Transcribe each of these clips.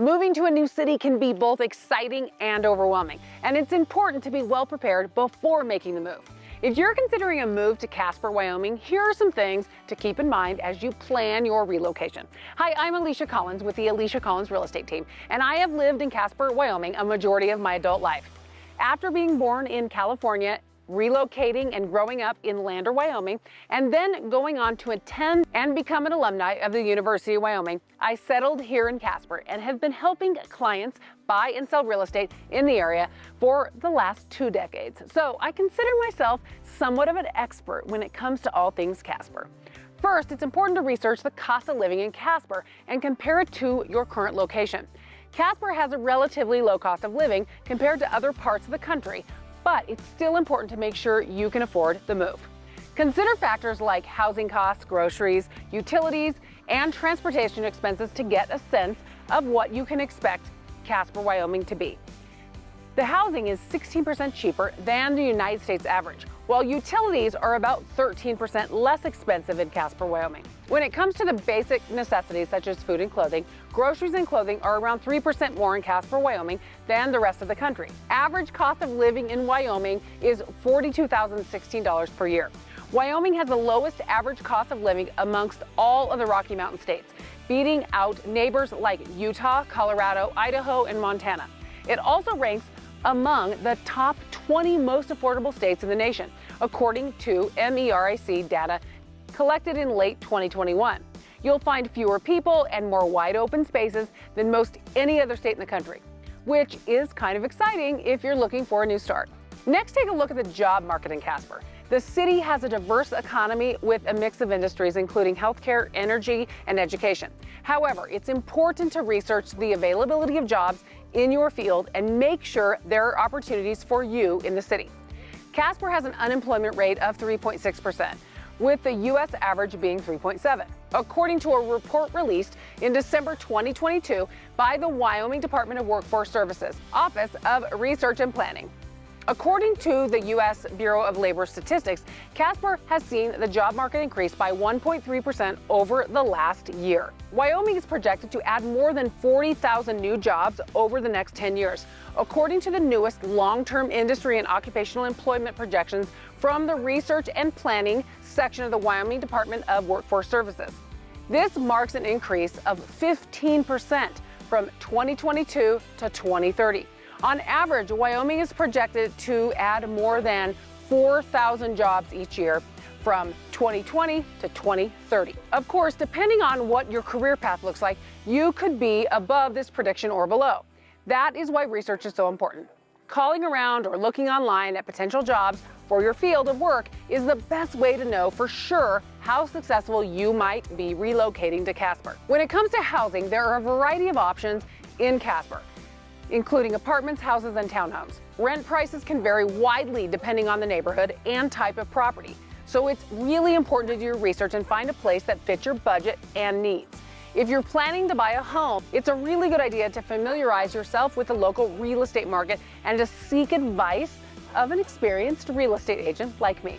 Moving to a new city can be both exciting and overwhelming, and it's important to be well prepared before making the move. If you're considering a move to Casper, Wyoming, here are some things to keep in mind as you plan your relocation. Hi, I'm Alicia Collins with the Alicia Collins Real Estate Team, and I have lived in Casper, Wyoming a majority of my adult life. After being born in California relocating and growing up in Lander, Wyoming, and then going on to attend and become an alumni of the University of Wyoming, I settled here in Casper and have been helping clients buy and sell real estate in the area for the last two decades. So I consider myself somewhat of an expert when it comes to all things Casper. First, it's important to research the cost of living in Casper and compare it to your current location. Casper has a relatively low cost of living compared to other parts of the country, but it's still important to make sure you can afford the move. Consider factors like housing costs, groceries, utilities, and transportation expenses to get a sense of what you can expect Casper, Wyoming to be. The housing is 16% cheaper than the United States average, while utilities are about 13% less expensive in Casper, Wyoming. When it comes to the basic necessities such as food and clothing, groceries and clothing are around 3% more in Casper, Wyoming than the rest of the country. Average cost of living in Wyoming is $42,016 per year. Wyoming has the lowest average cost of living amongst all of the Rocky Mountain states, beating out neighbors like Utah, Colorado, Idaho, and Montana. It also ranks among the top 20 most affordable states in the nation, according to MERIC data collected in late 2021. You'll find fewer people and more wide open spaces than most any other state in the country, which is kind of exciting if you're looking for a new start. Next, take a look at the job market in Casper. The city has a diverse economy with a mix of industries, including healthcare, energy, and education. However, it's important to research the availability of jobs in your field and make sure there are opportunities for you in the city. Casper has an unemployment rate of 3.6%, with the U.S. average being 3.7, according to a report released in December 2022 by the Wyoming Department of Workforce Services Office of Research and Planning. According to the U.S. Bureau of Labor Statistics, Casper has seen the job market increase by 1.3% over the last year. Wyoming is projected to add more than 40,000 new jobs over the next 10 years, according to the newest long-term industry and occupational employment projections from the Research and Planning section of the Wyoming Department of Workforce Services. This marks an increase of 15% from 2022 to 2030. On average, Wyoming is projected to add more than 4,000 jobs each year from 2020 to 2030. Of course, depending on what your career path looks like, you could be above this prediction or below. That is why research is so important. Calling around or looking online at potential jobs for your field of work is the best way to know for sure how successful you might be relocating to Casper. When it comes to housing, there are a variety of options in Casper including apartments, houses, and townhomes. Rent prices can vary widely depending on the neighborhood and type of property. So it's really important to do your research and find a place that fits your budget and needs. If you're planning to buy a home, it's a really good idea to familiarize yourself with the local real estate market and to seek advice of an experienced real estate agent like me.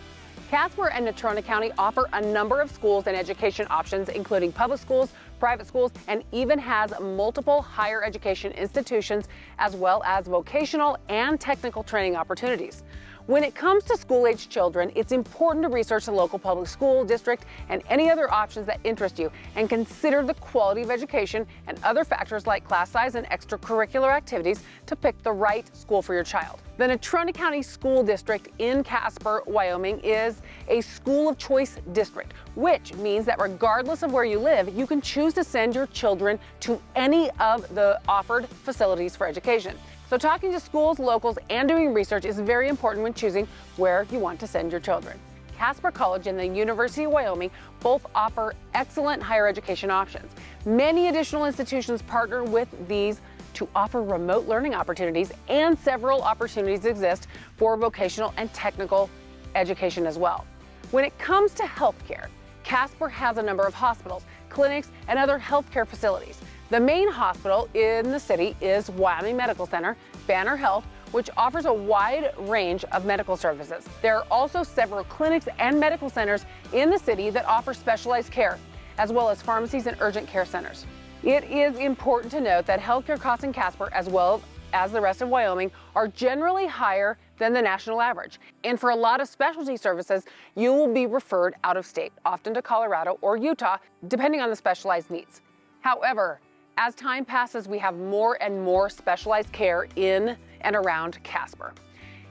Casper and Natrona County offer a number of schools and education options, including public schools, private schools, and even has multiple higher education institutions, as well as vocational and technical training opportunities. When it comes to school-age children, it's important to research the local public school district and any other options that interest you and consider the quality of education and other factors like class size and extracurricular activities to pick the right school for your child. The Natrona County School District in Casper, Wyoming is a school of choice district, which means that regardless of where you live, you can choose to send your children to any of the offered facilities for education. So talking to schools, locals, and doing research is very important when choosing where you want to send your children. Casper College and the University of Wyoming both offer excellent higher education options. Many additional institutions partner with these to offer remote learning opportunities and several opportunities exist for vocational and technical education as well. When it comes to healthcare, Casper has a number of hospitals, clinics, and other healthcare facilities. The main hospital in the city is Wyoming Medical Center, Banner Health, which offers a wide range of medical services. There are also several clinics and medical centers in the city that offer specialized care, as well as pharmacies and urgent care centers. It is important to note that healthcare costs in Casper, as well as the rest of Wyoming, are generally higher than the national average. And for a lot of specialty services, you will be referred out of state, often to Colorado or Utah, depending on the specialized needs. However, as time passes, we have more and more specialized care in and around Casper.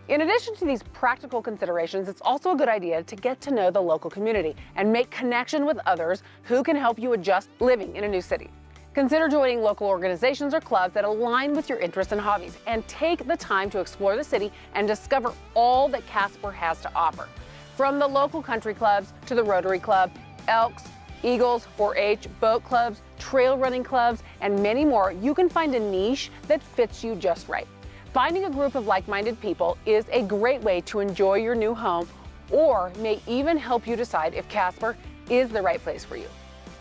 In addition to these practical considerations, it's also a good idea to get to know the local community and make connection with others who can help you adjust living in a new city. Consider joining local organizations or clubs that align with your interests and hobbies and take the time to explore the city and discover all that Casper has to offer. From the local country clubs to the Rotary Club, Elks, Eagles, 4-H, boat clubs, trail running clubs, and many more, you can find a niche that fits you just right. Finding a group of like-minded people is a great way to enjoy your new home or may even help you decide if Casper is the right place for you.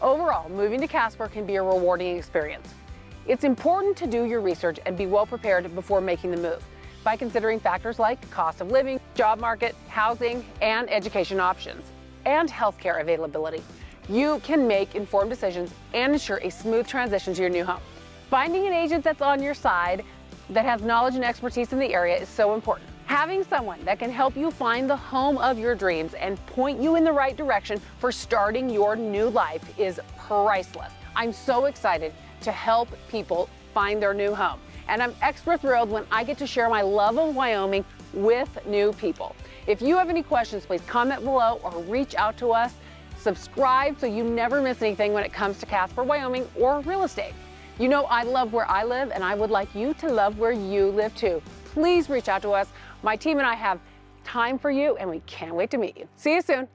Overall, moving to Casper can be a rewarding experience. It's important to do your research and be well prepared before making the move by considering factors like cost of living, job market, housing, and education options, and healthcare availability. You can make informed decisions and ensure a smooth transition to your new home. Finding an agent that's on your side that has knowledge and expertise in the area is so important. Having someone that can help you find the home of your dreams and point you in the right direction for starting your new life is priceless. I'm so excited to help people find their new home. And I'm extra thrilled when I get to share my love of Wyoming with new people. If you have any questions, please comment below or reach out to us. Subscribe so you never miss anything when it comes to Casper, Wyoming or real estate. You know I love where I live and I would like you to love where you live too. Please reach out to us. My team and I have time for you and we can't wait to meet you. See you soon.